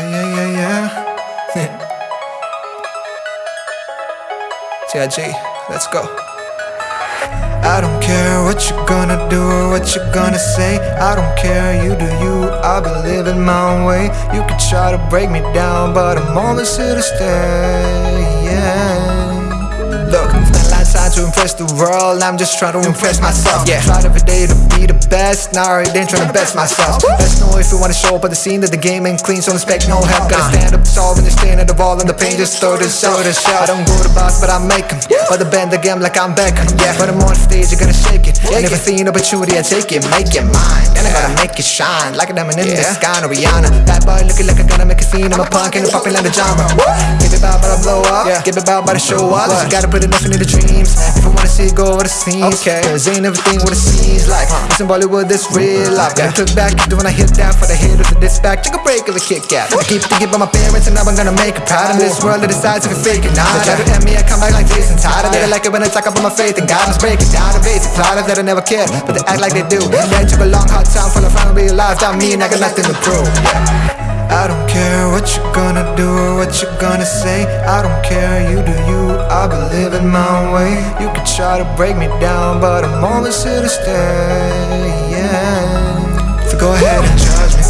Yeah, yeah, yeah, yeah. TIG, let's go. I don't care what you're gonna do or what you're gonna say. I don't care, you do you. I'll be living my way. You can try to break me down, but I'm always here to stay. Yeah. Look, it's not time to impress the world. I'm just trying to impress myself. Yeah, tried every day to be the best. Now I ain't trying to best myself. Best know if you wanna show up at the scene that the game ain't clean, so expect no help. Gotta stand up tall when you're at the wall and the pain just throw this show to show. I don't go to boss, but I make them. But the the game like I'm Beckham. Yeah, when I'm on stage, you're gonna shake it. Never seen opportunity, I take it, make it mine. Then I gotta make it shine like a diamond in the sky, no Rihanna. Bad boy looking like I gotta make a scene. I'm a punk and a the genre. Give it about, but I blow up. Give it about, but I show up. Gotta put enough into the dreams. If I wanna see it go over the scenes. Okay. Cause ain't everything what it seems like. It's in Bollywood, this real life. Gotta click back, do when I hit that for the haters of this back. Take a break of a Kit Kat. I keep thinking about my parents and now I'm gonna make it proud. In this world that decides if it's fake or not. They try to end me, I come back like Jason Todd. I like it when I talk about my faith and God. Let's break it down to basic plot that I never cared, but they act like they do. Yeah, it took a long hard time for the final realize that me and I got nothing to prove. I don't care what you're gonna say. I don't care, you do you. I'll be living my way. You can try to break me down, but I'm always here to stay. Yeah. So go ahead and judge me.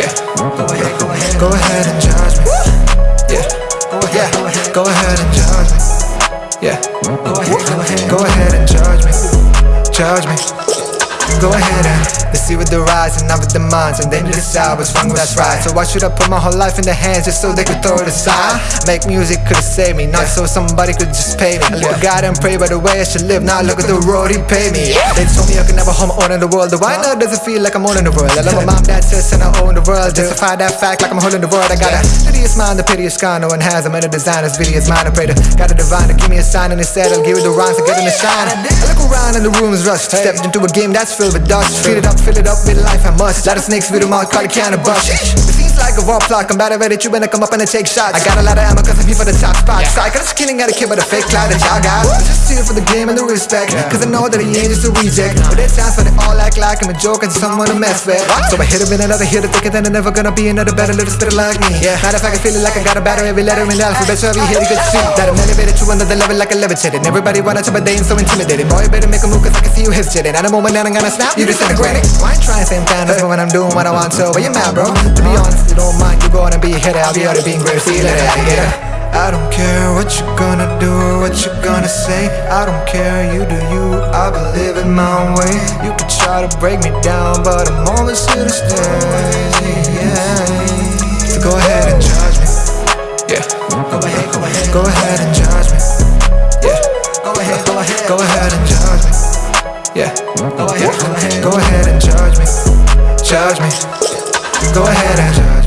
Yeah. Go ahead, go ahead, go ahead and judge me. Yeah. Ahead, go ahead and judge me. Yeah. Go ahead, go ahead, go ahead and judge me. Judge me. Go ahead and let's see what the rise and not with the minds and then you decide what's wrong, that's right. So why should I put my whole life in their hands just so they could throw it aside? Make music could've saved me, not so somebody could just pay me. I live God and pray by the way I should live. Now look at the road he paid me. They told me I could never hold my own in the world. Why now does it feel like I'm owning the world? I love my mom, dad, sis, and I own the world. Justify that fact like I'm holding the world. I got a piteous mind, the piteous sky. No one has. I'm in a designer's video's mind. I pray to God the divine to give me a sign and instead I'll give it the rhymes to get in the shine. I look around and the room is rushed. Stepped into a game that's filled with dust. It up, fill it up with life I must. Lot of snakes with a mouth, call it can of bust. It seems like a war plot. I'm better at it, when I come up and I take shots. I got a lot of ammo cause I be for the top spot. Psych, I'm just killing, got a kid with a fake cloud that y'all got. I'm just here for the game and the respect. Cause I know that he ain't just a reject. But there's times when they all act like I'm a joke and someone to mess with. So I hit him in another hit, thinking that I'm never gonna be another better little spitter like me. yeah. Matter of fact, I feel it like I got a battery every letter in the alphabet. So every hit you could see that I'm elevated to another level like a levitated. Everybody wanna to but they ain't so intimidated. Boy, you better make a move cause I can see you hesitating. At a moment that I'm gonna snap, you disintegrating. I ain't trying same time as when I'm doing what I want to. But you're mad, bro. To be honest, you don't mind. You go on and be a hitter. I'll be out of being great. See you later, alligator. I don't care what you're gonna do or what you're gonna say. I don't care, you do you. I'll be living my way. You can try to break me down, but I'm always here to stay. Yeah. So go ahead and judge me. Yeah. Go ahead, go ahead, go ahead and judge me. Yeah. Go ahead, go ahead, go ahead and judge me. Yeah. Go ahead, and judge me. Judge me. Go ahead and judge me.